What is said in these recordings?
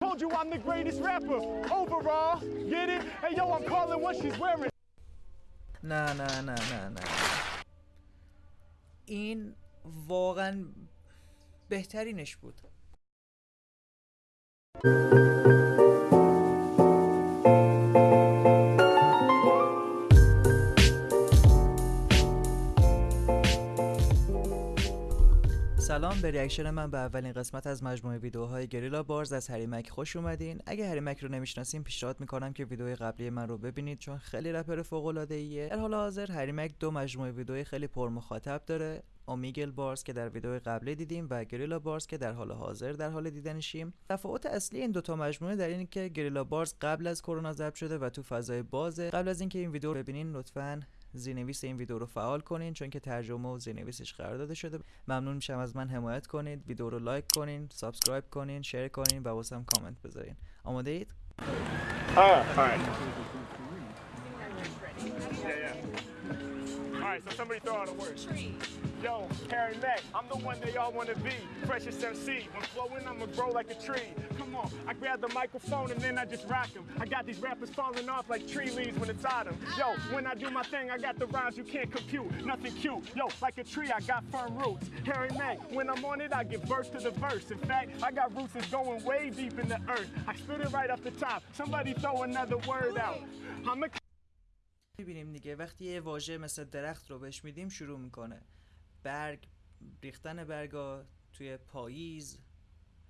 Told you I'm the greatest rapper overall. Get it? Hey yo, I'm calling what she's wearing. نه نه نه نه نه این واقعا بهترینش بود سلام. به ریاکشن من به اولین قسمت از مجموعه ویدیوهای گریلا بارز از هریمک خوش اومدین. اگه هریمک رو نمی‌شناسین پیشنهاد می‌کنم که ویدیوی قبلی من رو ببینید چون خیلی رپر فوق العاده ایه در حال حاضر هریمک دو مجموعه ویدیوی خیلی پر مخاطب داره. اومیگل بارز که در ویدیو قبلی دیدیم و گریلا بارز که در حال حاضر در حال دیدنشیم. تفاوت اصلی این دوتا مجموعه در اینه که گریلا بارز قبل از کرونا ضبط شده و تو فضای بازه. قبل از اینکه این ویدیو رو ببینین لطفاً زیرنویس این ویدیو رو فعال کنین چون که ترجمه و زیرنویسش قرار داده شده. ممنون میشم از من حمایت کنید. ویدیو رو لایک کنین سابسکرایب کنین شیر کنین و واسم کامنت بذارین. آماده اید؟ Yeah. Alright, so somebody throw out a word. Yo, Harry Mack, I'm the one they all wanna be. Freshest MC. When flowing, I'ma grow like a tree. Come on, I grab the microphone and then I just rock them. I got these rappers falling off like tree leaves when it's autumn. Yo, when I do my thing, I got the rhymes you can't compute. Nothing cute. Yo, like a tree, I got firm roots. Harry Mack, when I'm on it, I give birth to the verse. In fact, I got roots that's going way deep in the earth. I spit it right off the top. Somebody throw another word out. I'm a میبینیم دیگه وقتی یه واژه مثل درخت رو بهش میدیم شروع میکنه برگ ریختن برگا توی پاییز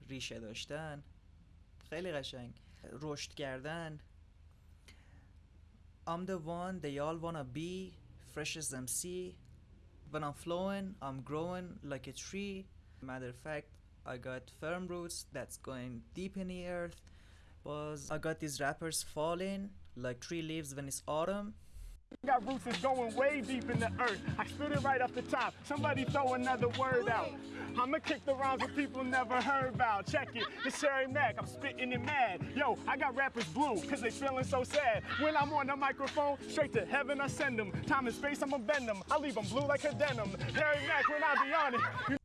ریشه داشتن خیلی قشنگ رشد کردن I'm the one they all wanna be fresh as MC when I'm flowing I'm growing like a tree matter of fact I got firm roots that's going deep in the earth was I got these rappers falling like tree leaves when it's autumn got roots that's going way deep in the earth. I spit it right off the top. Somebody throw another word out. I'ma kick the rhymes that people never heard about. Check it, it's Harry Mack. I'm spitting it mad. Yo, I got rappers blue, cause they feeling so sad. When I'm on the microphone, straight to heaven I send them. Time and space, I'ma bend them. I leave them blue like a denim. Harry Mack, when I be on it. You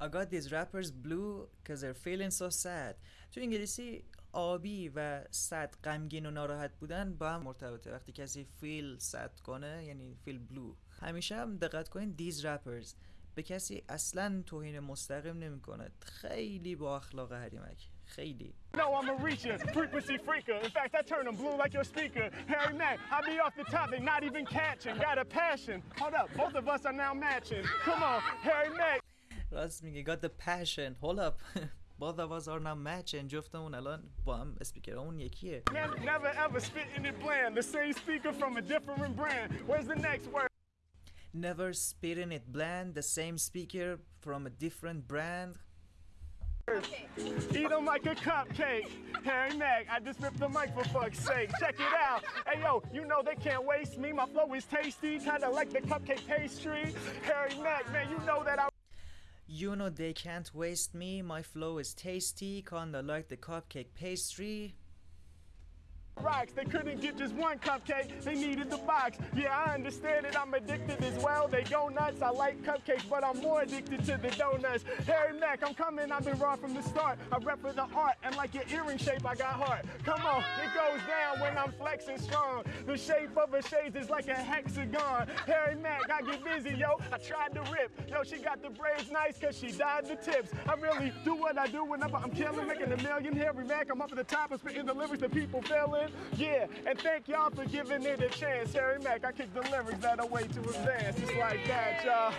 I got these rappers blue cause they're feeling so sad تو انگلیسی آبی و sad غمگین و ناراحت بودن با هم مرتبطه وقتی کسی feel sad کنه یعنی feel blue همیشه هم دقت کنین these rappers به کسی اصلا توهین مستقیم نمی‌کنه خیلی با اخلاق حریمک خیلی know I'm a reacher, frequency freaker. In fact, I turn them blue like your speaker. Harry Mack, I be off the top, they not even catching. Got a passion. Hold up, both of us are now matching. Come on, Harry Mack. راست میگه got the passion hold up both of us are now matching جفتمون الان با هم اسپیکرامون یکیه Man, never ever spitting it bland. The same speaker from a different brand. Where's the next word? never spitting it bland the same speaker from a different brand Eat them like a cupcake. Harry Mack, I just ripped the mic for fuck's sake. Check it out. Hey yo, you know they can't waste me. My flow is tasty, kinda like the cupcake pastry. Harry Mack, man, you know that I You know they can't waste me, my flow is tasty, kinda like the cupcake pastry. Rocks. They couldn't get just one cupcake, they needed the box. Yeah, I understand it, I'm addicted as well. They go nuts, I like cupcakes, but I'm more addicted to the donuts. Harry Mack, I'm coming, I've been raw from the start. I rep for the art, and like your earring shape, I got heart. Come on, it goes down when I'm flexing strong. The shape of a shades is like a hexagon. Harry Mack, I get busy, yo. I tried to rip. Yo, she got the braids nice cause she dyed the tips. I really do what I do whenever I'm killing, making a million. Harry Mack, I'm up at the top and spitting the lyrics that people feeling. Yeah, and thank y'all for giving it a chance. Harry Mack, I kick the lyrics that are way too advanced. Just like that, y'all.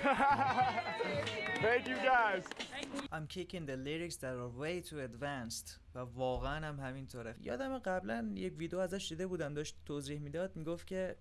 thank you guys. I'm kicking the lyrics that are way too advanced و واقعا هم همینطوره یادم قبلا یک ویدیو ازش دیده بودم داشت توضیح می‌داد می‌گفت که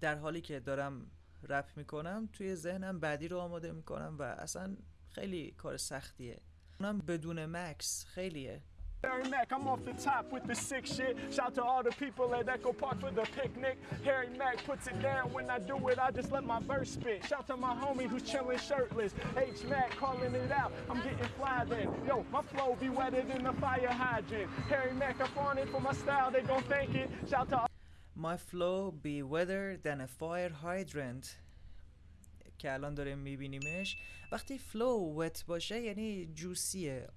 در حالی که دارم رپ می‌کنم توی ذهنم بعدی رو آماده می‌کنم و اصلا خیلی کار سختیه اونم بدون مکس خیلیه Harry Mack, I'm off the top with the sick shit. Shout to all the people at Echo Park for the picnic. Harry Mack puts it down when I do it. I just let my verse spit. Shout to my homie who's chilling shirtless. H Mack calling it out. I'm getting fly then. Yo, my flow be wetter than the fire hydrant. Harry Mack up on it for my style. They gon' thank it. Shout to My flow be weather than a fire hydrant که الان داریم میبینیمش وقتی فلو وت باشه یعنی جوسیه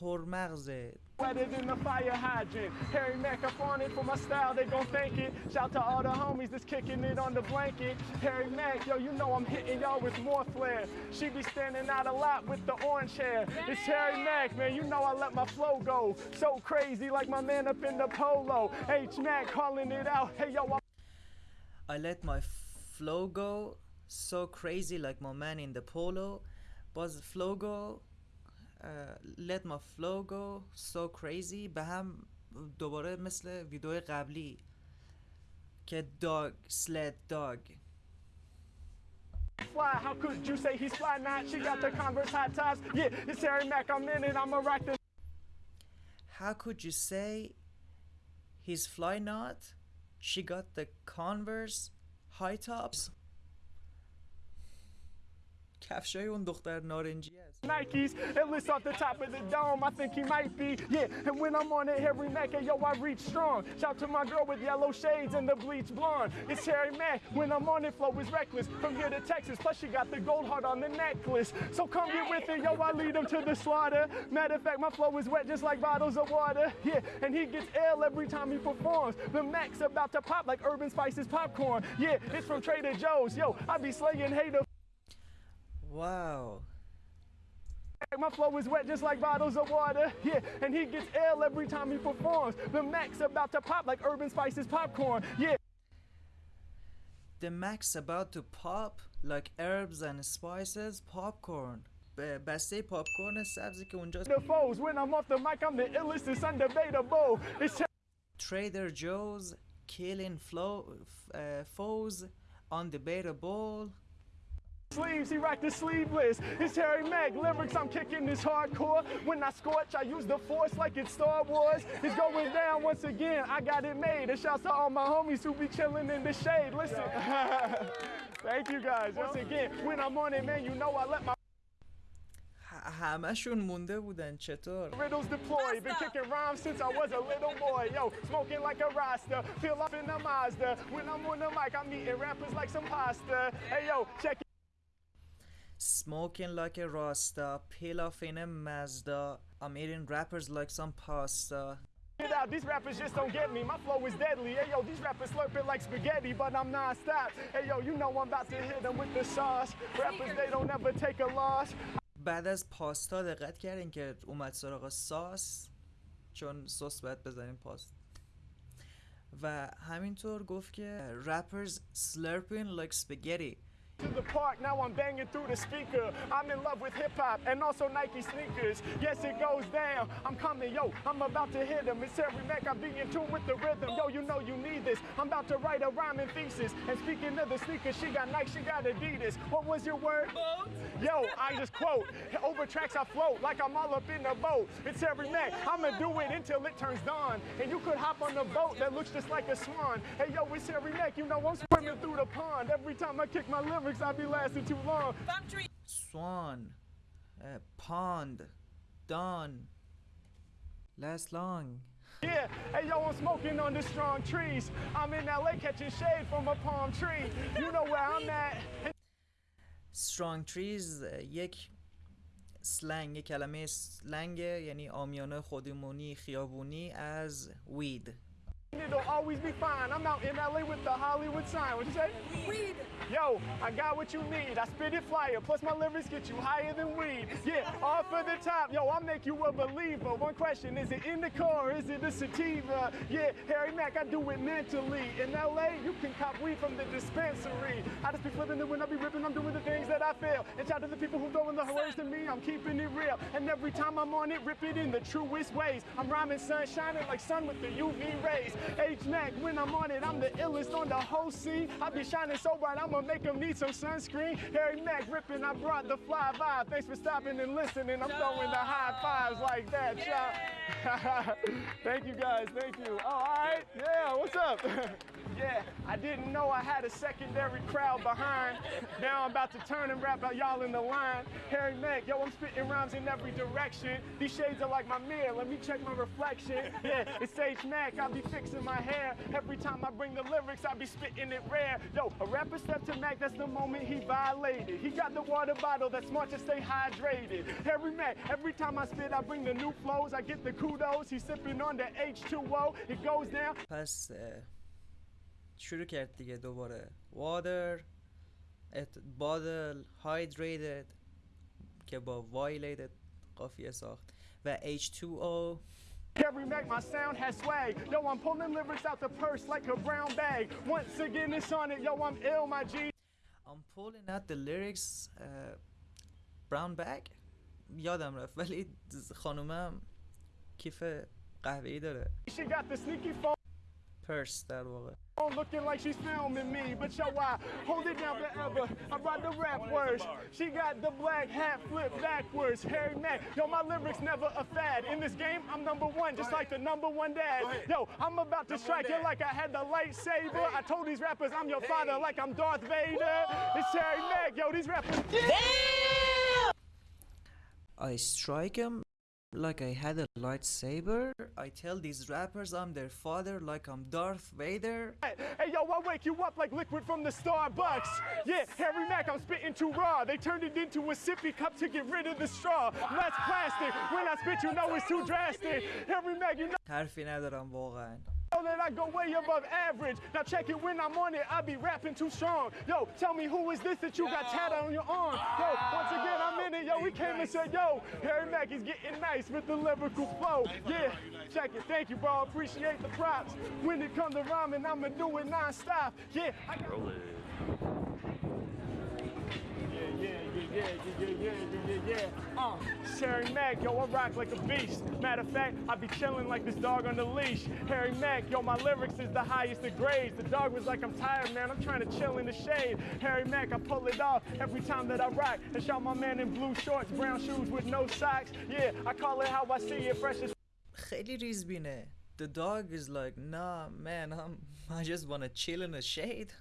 پرمغزه wetter than the fire hydrant. Harry Mack, I'm on it for my style, they gon' thank it. Shout to all the homies that's kicking it on the blanket. Harry Mack, yo, you know I'm hitting y'all with more flair. She be standing out a lot with the orange hair. It's Harry Mack, man, you know I let my flow go. So crazy, like my man up in the polo. H Mack calling it out. Hey, yo, I'm I let my flow go so crazy like my man in the polo باز flow go uh, let my flow go so crazy به هم دوباره مثل ویدیو قبلی که dog sled dog fly. How could you say he's fly not? She got the Converse hot tops. Yeah, it's Harry Mack, I'm in it, I'ma rock the How could you say he's fly not? She got the Converse high tops کفشای اون دختر نارنجی Nikes it least off the top of the dome I think he might be. Yeah and when I'm on it Harry Mack and yo I reach strong. Shout to my girl with yellow shades and the bleach blonde. It's Harry Mack when I'm on it flow is reckless. From here to Texas plus she got the gold heart on the necklace. So come get with it yo I lead him to the slaughter. Matter of fact my flow is wet just like bottles of water. Yeah and he gets ill every time he performs. The Mack's about to pop like herbs and spices popcorn. Yeah it's from Trader Joe's. Yo I be slaying haters. Wow. My flow is wet just like bottles of water, yeah, and he gets ill every time he performs. The Mack's about to pop like herbs and spices popcorn, yeah. The Mack's about to pop like herbs and spices popcorn. Basay popcorn, it's obvious that unjust. The foes, when I'm off the mic, I'm the illest سبزی که It's Trader Joe's killing flow, uh, foes undebatable Sleeves, he rocked the sleeveless. It's Harry Mack, lyrics I'm kicking this hardcore. When I scorch, I use the force like it's Star Wars. It's going down once again, I got it made. And shouts to all my homies who be chilling in the shade. Listen, thank you guys once again. When I'm on it, man, you know I let my همشون مونده بودن چطور riddles deploy been kicking rhymes since I was a little boy yo smoking like a rasta feel up in the Mazda when I'm on the mic I'm eating rappers like some pasta hey yo check it Smoking like a Rasta Peel off in a Mazda I'm eating rappers like some pasta it out. These rappers just don't get me. My flow is deadly. Hey, yo, these rappers slurp it like spaghetti, but I'm non-stop. Hey, yo, you know I'm about to hit them with the sauce. Rappers, they don't ever take a loss. بعد از پاستا دقت کردین که اومد سراغ ساس چون سس باید بزنیم پاست و همینطور گفت که rappers slurping like spaghetti to the park, now I'm banging through the speaker. I'm in love with hip hop and also Nike sneakers. Yes, it goes down. I'm coming, yo. I'm about to hit him. It's Harry Mack. I'm being in tune with the rhythm. Yo, you know you need this. I'm about to write a rhyming thesis. And speaking of the sneakers, she got Nike, she got Adidas. What was your word? Boat. Yo, I just quote. Over tracks I float like I'm all up in the boat. It's Harry Mack. I'ma do it until it turns dawn. And you could hop on the boat that looks just like a swan. Hey, yo, it's Harry Mack. You know I'm swimming through the pond. Every time I kick my lyrics, I be lasting too long. swan uh, pond dawn last long Yeah, hey yo, I'm smoking on the strong trees. I'm in LA catching shade from a palm tree. You know where I'm at. strong trees uh, یک سلنگ یک کلمه سلنگ یعنی آمیانه خودمونی خیابونی از وید It'll always be fine. I'm out in LA with the Hollywood sign. What'd you say? Weed. Yo, I got what you need. I spit it flyer. Plus my lyrics get you higher than weed. Yeah, off of the top. Yo, I'll make you a believer. One question, is it in the car? is it a sativa? Yeah, Harry Mack, I do it mentally. In LA, you can cop weed from the dispensary. I just be flipping it when I be ripping. I'm doing the things that I feel. And shout to the people who throwing the words to me. I'm keeping it real. And every time I'm on it, rip it in the truest ways. I'm rhyming sun shining like sun with the UV rays. H Mack, when I'm on it, I'm the illest on the whole scene. I be shining so bright, I'ma make them need some sunscreen. Harry Mack ripping, I brought the fly vibe. Thanks for stopping and listening. I'm throwing the high fives like that, y'all. thank you guys, thank you. Oh, all right, yeah, what's up? yeah, I didn't know I had a secondary crowd behind. Now I'm about to turn and rap out y'all in the line. Harry Mack, yo, I'm spitting rhymes in every direction. These shades are like my mirror, let me check my reflection. Yeah, it's H Mack, I'll be fixing my hair. Every time I bring the lyrics, I be spitting it rare. Yo, a rapper step to Mac, that's the moment he violated. He got the water bottle that's smart to stay hydrated. Harry Mack, every time I spit, I bring the new flows, I get the kudos. He's sipping on the H2O, it goes down. پس اه، شروع کرد دیگه دوباره water ات- bottle hydrated که با violated قافیه ساخت و H2O Harry Mack, my sound has swag. Yo, I'm pulling lyrics out the purse like a brown bag. Once again, it's on it. Yo, I'm ill, my G. I'm pulling out the lyrics اه، brown bag یادم رفت ولی خانومم کیف قهوه‌ای داره She got the sneaky phone purse در واقع looking like she's filming me. But yo, I hold it down forever. I brought the rap words. She got the black hat flipped backwards. Harry Mack, yo, my lyrics never a fad. In this game, I'm number one, just like the number one dad. Yo, I'm about to strike you like I had the lightsaber. I told these rappers I'm your father like I'm Darth Vader. It's Harry Mack, yo, these rappers. I strike 'em like I had a lightsaber. I tell these rappers I'm their father like I'm Darth Vader. Hey yo, I wake you up like liquid from the Starbucks. Yeah, Harry Mack, I'm spitting too raw. They turned it into a sippy cup to get rid of the straw. Less plastic. When I spit, you know it's too drastic. Harry Mack, you know حرفی ندارم واقعا that I go way above average. Now check it when I'm on it, I be rapping too strong. Yo, tell me who is this that you got tatted on your arm? Yo, once again I'm in it. Yo, we came and said, yo, Harry Mack is getting nice with the lyrical flow. Yeah, check it. Thank you, bro. Appreciate the props. When it comes to rhyming, I'ma do it non-stop. Yeah, I Roll it yeah, yeah, yeah, yeah, yeah, yeah. Uh, Sherry Mac, yo, I rock like a beast. Matter of fact, I be chilling like this dog on the leash. Harry Mack, yo, my lyrics is the highest of grades. The dog was like, I'm tired, man. I'm trying to chill in the shade. Harry Mack, I pull it off every time that I rock. And shout my man in blue shorts, brown shoes with no socks. Yeah, I call it how I see it, fresh as. The dog is like, nah, man, I'm, I just wanna chill in the shade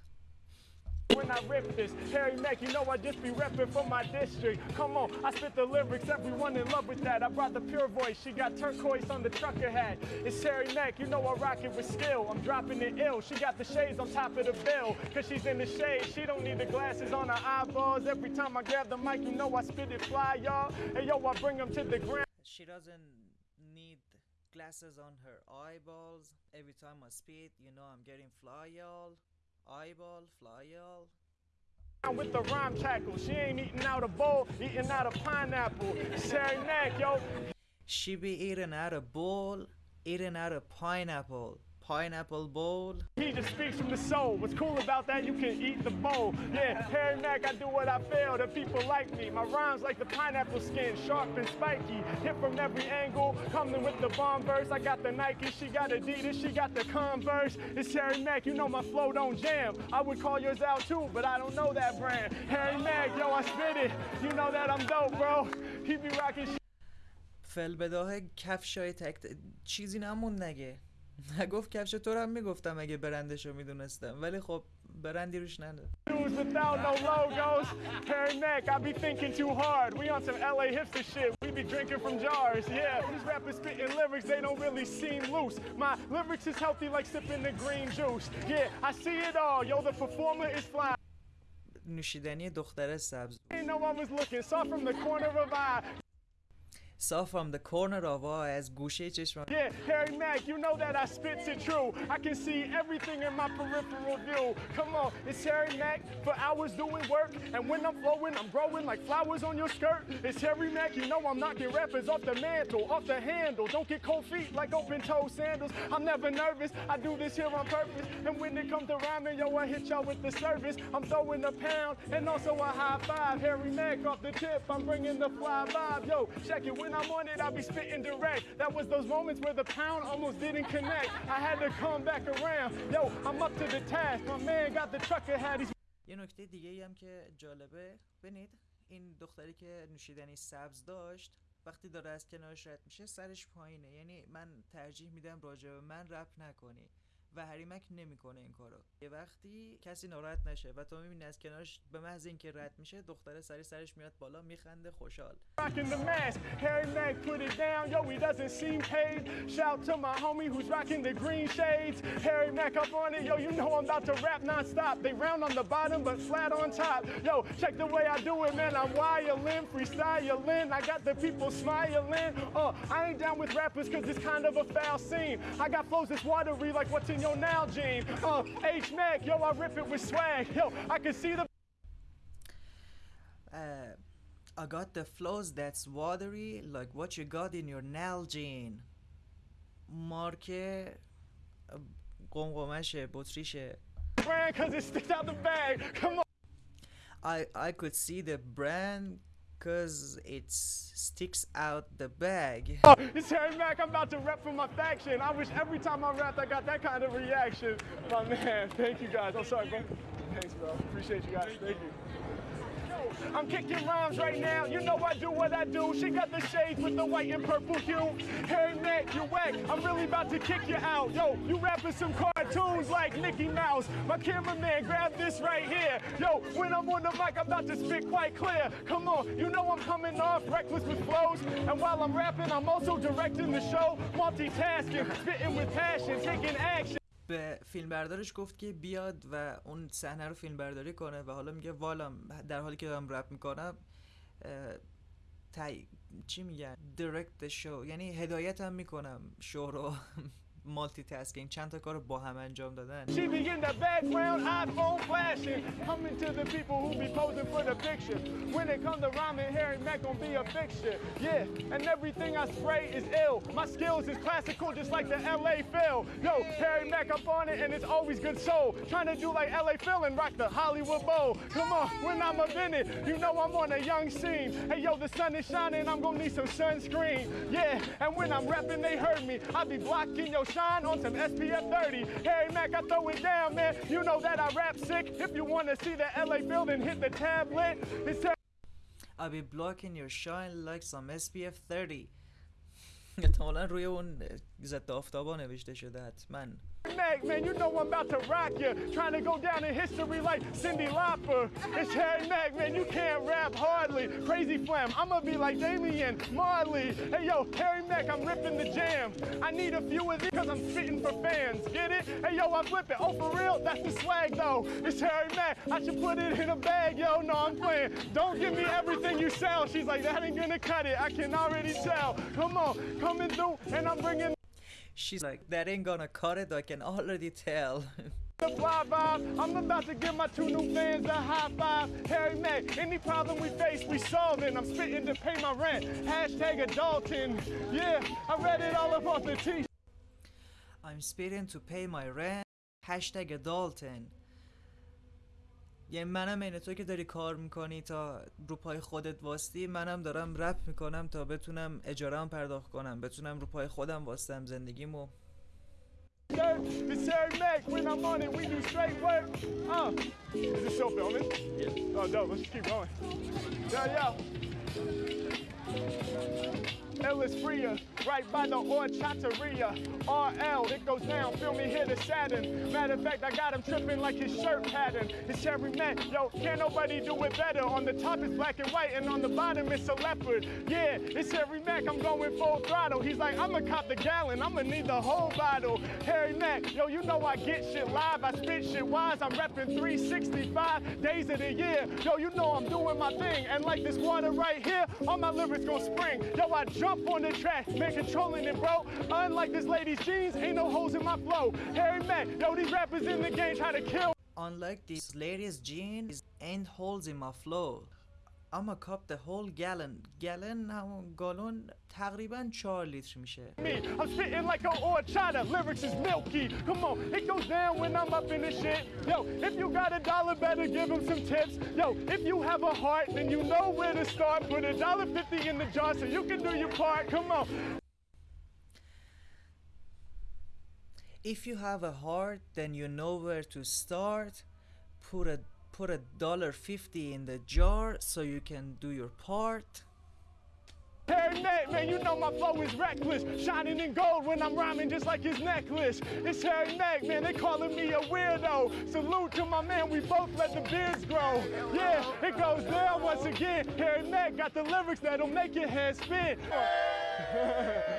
when I rip this. Harry Mack, you know I just be repping for my district. Come on, I spit the lyrics, everyone in love with that. I brought the pure voice, she got turquoise on the trucker hat. It's Harry Mack, you know I rock it with skill. I'm dropping it ill. She got the shades on top of the bill, cause she's in the shade. She don't need the glasses on her eyeballs. Every time I grab the mic, you know I spit it fly, y'all. Hey yo, I bring them to the ground. She doesn't need glasses on her eyeballs Every time I spit you know I'm getting fly y'all Eyeball, fly y'all With the rhyme tackle, she ain't eating out a bowl, eating out a pineapple. It's Harry Mack, yo. She be eating out a bowl Eating out a pineapple Pineapple bowl He just speaks from the soul. What's cool about that? You can eat the bowl. Yeah, Harry Mack, I do what I feel. The people like me. My rhymes like the pineapple skin, sharp and spiky. Hit from every angle. Coming with the bomb verse. I got the Nike, she got Adidas, she got the Converse. It's Harry Mack, you know my flow don't jam. I would call yours out too, but I don't know that brand. Harry Mack, yo, I spit it. You know that I'm dope, bro. He be rocking shit. فلبداه کفشای تک چیزی نمون نگه نگفت کفش تو هم می‌گفتم اگه برندش رو می‌دونستم. ولی خب برندی روش نده نوشیدنی دختره سبز Saw from the corner of eye. saw from the corner of eye از گوشه چشمم Yeah, Harry Mack, you know that I spits it true. I can see everything in my peripheral view. Come on, it's Harry Mack for hours doing work. And when I'm flowing, I'm growing like flowers on your skirt. It's Harry Mack, you know I'm knocking rappers off the mantle, off the handle. Don't get cold feet like open toe sandals. I'm never nervous, I do this here on purpose. And when it comes to rhyming, yo, I hit y'all with the service. I'm throwing a pound and also a high five. Harry Mack off the tip, I'm bringing the fly vibe. Yo, check it, when I'm on it, I be spitting direct. That was those moments where the pound almost didn't connect. I had to come back around. Yo, I'm up to the task. My man got the trucker hat, he's یه نکته دیگه ای هم که جالبه ببینید این دختری که نوشیدنی سبز داشت وقتی داره از کنارش رد میشه سرش پایینه یعنی من ترجیح میدم راجع به من رپ نکنی و حریمک نمی‌کنه این کارو. یه وقتی کسی ناراحت نشه و تو می‌بینی از کنارش به محض اینکه رد میشه دختره سری سرش میاد بالا میخنده خوشحال. I got flows that's watery like what's in yo, now, Gene. Oh, H Mack, yo, I rip it with swag. Yo, I can see the. Uh, I got the flows that's watery, like what you got in your Nalgene. مارک قمقمش بطریشه brand cause it sticks out the bag come on I I could see the brand cause it sticks out the bag Oh, it's Harry Mack. I'm about to rep for my faction. I wish every time I rapped I got that kind of reaction. My man, thank you guys. I'm sorry, bro. Thanks, bro. Appreciate you guys. Thank you. I'm kicking rhymes right now. You know I do what I do. She got the shades with the white and purple hue. Hey, Mack, you whack. I'm really about to kick you out. Yo, you rapping some cartoons like Mickey Mouse. My cameraman, grab this right here. Yo, when I'm on the mic, I'm about to spit quite clear. Come on, you know I'm coming off reckless with flows. And while I'm rapping, I'm also directing the show. Multitasking, spitting with passion, taking action. به فیلمبردارش گفت که بیاد و اون صحنه رو فیلمبرداری کنه و حالا میگه والام در حالی که دارم رپ می‌کنم تای... چی میگن؟ Direct show یعنی هدایت هم می‌کنم شو رو مالتی تاسکینگ چند تا کار با هم She be in the background iPhone flashing coming to the people who be posing for the picture. When it come to rhyming Harry Mack gonna be a fixture. Yeah and everything I spray is ill. My skills is classical just like the LA Phil. Yo Harry Mack up on it and it's always good soul. Trying to do like LA Phil and rock the Hollywood Bowl. come on when I'm up in you know I'm on a young scene. Hey yo the sun is shining I'm gonna need some sunscreen. Yeah and when I'm rapping they heard me. I be blocking your shine on some SPF 30. Harry Mack, I throw it down, man. You know that I rap sick. If you wanna see the LA building, hit the tablet. It's I be blocking your shine like some SPF 30 احتمالا روی اون ضد آفتابا نوشته شده حتما Mac, man, you know I'm about to rock you. Trying to go down in history like Cyndi Lauper. It's Harry Mack, man, you can't rap hardly. Crazy Flam, I'ma be like Damian Marley. Hey, yo, Harry Mack, I'm ripping the jam. I need a few of these because I'm spitting for fans. Get it? Hey, yo, I'm flipping. Oh, for real? That's the swag, though. It's Harry Mack. I should put it in a bag, yo. No, I'm playing. Don't give me everything you sell. She's like, that ain't gonna cut it. I can already tell. Come on, coming through, and I'm bringing She's like that ain't gonna cut it I can already tell the fly vibe. I'm about to give my two new fans a high five. Harry any problem we face, we solving. I'm spitting to pay my rent. Hashtag adulting. Yeah, I read it all up off the T. I'm spitting to pay my rent hashtag adulten یعنی منم اینه تو که داری کار می‌کنی تا رو پای خودت واستی منم دارم رپ می‌کنم تا بتونم اجاره هم پرداخت کنم بتونم رو پای خودم واستم زندگیمو It's Harry Mack. When I'm on it, we do straight work. Uh, is this show filming? Yeah. Oh, dope. Let's keep going. Yeah, yeah. Ellis Freer, right by the Orchateria. RL, it goes down, feel me, hit a Saturn. Matter of fact, I got him tripping like his shirt pattern. It's Harry Mack, yo, can't nobody do it better. On the top it's black and white, and on the bottom it's a leopard. Yeah, it's Harry Mack, I'm going full throttle. He's like, I'ma cop the gallon, I'ma need the whole bottle. Harry Mack, yo, you know I get shit live, I spit shit wise, I'm repping 365 days of the year. Yo, you know I'm doing my thing, and like this water right here, all my lyrics gon' spring. Yo, I jump on the track, man, controlling it, bro. Unlike this lady's jeans, ain't no holes in my flow. Harry Mack, yo, these rappers in the game try to kill. Unlike this lady's jeans ain't holes in my flow I'ma cup the whole gallon gallon همون گالون تقریبا 4 لیتر میشه me. I'm spitting like a horchata. Lyrics is milky. Come on, it goes down when I'm up in the shit. Yo, if you got a dollar, better give him some tips. Yo, if you have a heart, then you know where to start. Put a dollar fifty in the jar so you can do your part. Come on. If you have a heart, then you know where to start. Put a put a dollar fifty in the jar so you can do your part. Mack, man, you know my flow is reckless. Shining in gold when I'm rhyming just like his necklace. It's Harry man, they calling me a weirdo. Salute to my man, we both let the beards grow. Yeah, it goes down once again. Harry got the lyrics that'll make your head spin.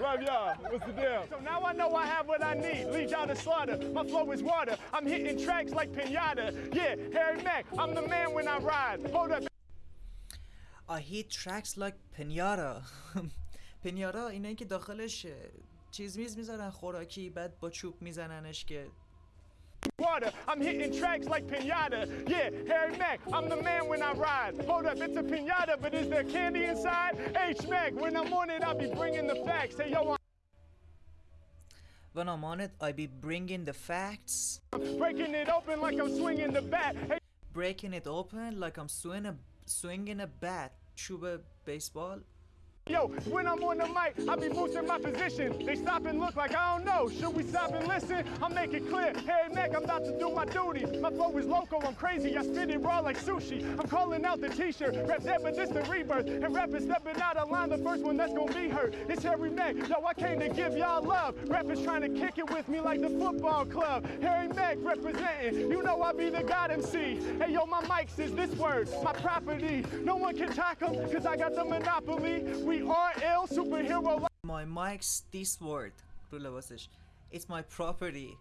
hey! Love y'all. What's the deal? So now I know I have what I need. Leech out of slaughter. My flow is water. I'm hitting tracks like pinata. Yeah, Harry Mack. I'm the man when I ride. Hold up. I hit tracks like pinata پنیارا اینایی که داخلش چیز میز میذارن خوراکی بعد با چوب میزننش که water. I'm hitting tracks like pinata. Yeah, Harry Mack, I'm the man when I ride. Hold up, it's a pinata, but is there candy inside? H Mack, when I'm on it, I'll be bringing the facts. Hey, yo, I'm when I'm on it, I be bringing the facts. Breaking it open like I'm swinging the bat. Hey. Breaking it open like I'm swinging a swinging a bat. Chuba baseball. Yo, when I'm on the mic, I be boosting my position. They stop and look like I don't know. Should we stop and listen? I'll make it clear. Hey, Mac, I'm about to do my duty. My flow is loco, I'm crazy. I spit it raw like sushi. I'm calling out the t-shirt. Rap that, but this the rebirth. And rappers stepping out of line, the first one that's gonna be hurt. It's Harry Mack. Yo, I came to give y'all love. Rappers trying to kick it with me like the football club. Harry Mack representing. You know I be the God MC. Hey, yo, my mics is this word, my property. No one can talk cause I got the monopoly. We are ill, superhero My mic's this word رو لباسش It's my property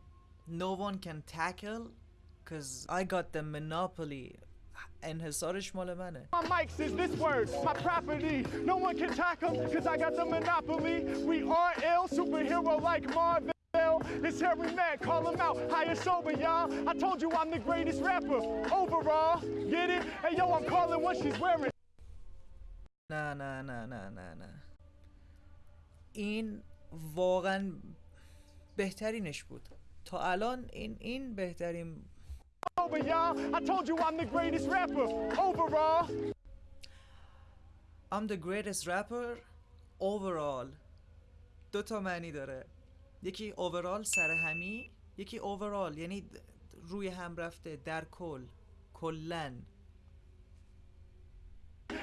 No one can tackle Cause I got the monopoly انحصارش مال منه My mics is this word, my property. No one can talk 'em, cause I got the monopoly. We are ill, superhero like Marvel. It's Harry Mack, call him out, higher sober, y'all. I told you I'm the greatest rapper overall. Get it? Hey yo, I'm calling what she's wearing. نه نه نه نه نه نه. این واقعا بهترینش بود. تا الان این این بهترین Over y'all. I told you I'm the greatest rapper. Overall. I'm the greatest rapper overall. دو تا معنی داره. یکی overall سر همی یکی overall یعنی روی هم رفته در کل کلن.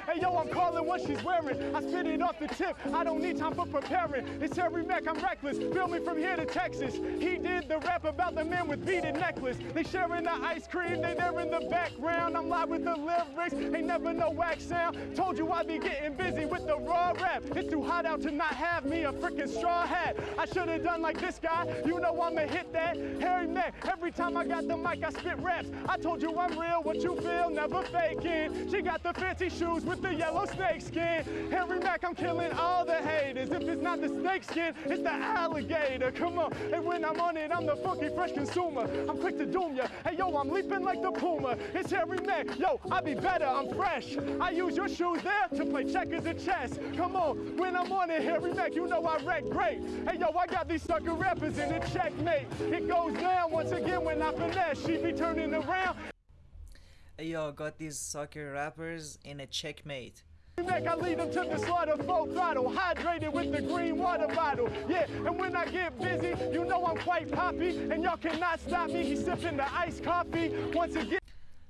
Hey yo, I'm calling what she's wearing. I spit it off the tip. I don't need time for preparing. It's Harry Mack, I'm reckless. Feel me from here to Texas. He did the rap about the man with beaded necklace. They sharing the ice cream, they there in the background. I'm live with the lyrics, ain't never no wax sound. Told you I'd be getting busy with the raw rap. It's too hot out to not have me a freaking straw hat. I should have done like this guy. You know I'ma hit that. Harry Mack, every time I got the mic, I spit raps. I told you I'm real, what you feel, never faking. She got the fancy shoes with the yellow snake skin. Harry Mack, I'm killing all the haters. If it's not the snake skin, it's the alligator. Come on. And when I'm on it, I'm the funky fresh consumer. I'm quick to doom ya. Hey yo, I'm leaping like the puma. It's Harry Mack. Yo, I be better. I'm fresh. I use your shoes there to play checkers and chess. Come on. When I'm on it, Harry Mack, you know I wreck great. Hey yo, I got these sucker rappers in a checkmate. It goes down once again when I finesse. She be turning around Yo, got these soccer rappers in a checkmate Mac, I lead them to the slaughter, full throttle, hydrated with the green water bottle. Yeah, and when I get busy, you know I'm quite poppy, and y'all cannot stop me. He's sipping the iced coffee. Once again,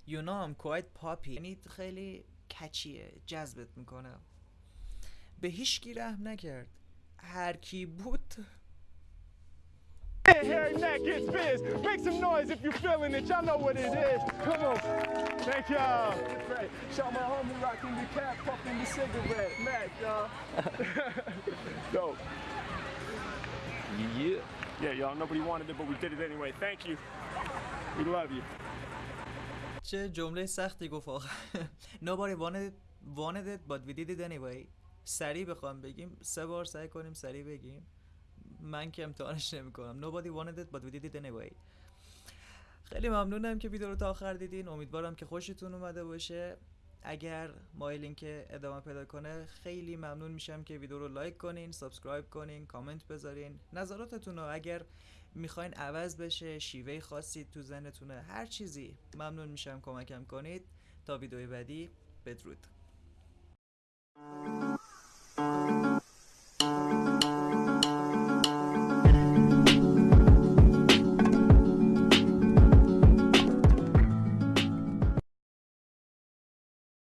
You know I'm quite poppy یعنی خیلی کچیه جذبت میکنه به هیچ کی رحم نکرد هر کی بود Harry Mack gets biz. Make some noise if you're feeling it. Y'all know what it is. Come on. Thank y'all. Shout my homie rocking the cap, puffing the cigarette. Mac, y'all. Dope. Yeah. Yeah, y'all. Nobody wanted it, but we did it anyway. Thank you. We love you. چه جمله سختی گفت آخه Nobody wanted it, wanted it but we did it anyway سریع بخوام بگیم سه بار سعی کنیم سریع بگیم من که امتحانش نمی کنم Nobody wanted it but we did it anyway خیلی ممنونم که ویدیو رو تا آخر دیدین. امیدوارم که خوشتون اومده باشه. اگر مایلین که ادامه پیدا کنه خیلی ممنون میشم که ویدیو رو لایک کنین سابسکرایب کنین کامنت بذارین. نظراتتون رو اگر می‌خواین عوض بشه شیوه خاصی تو ذهنتونه هر چیزی ممنون میشم. کمکم کنید. تا ویدیوی بعدی بدرود.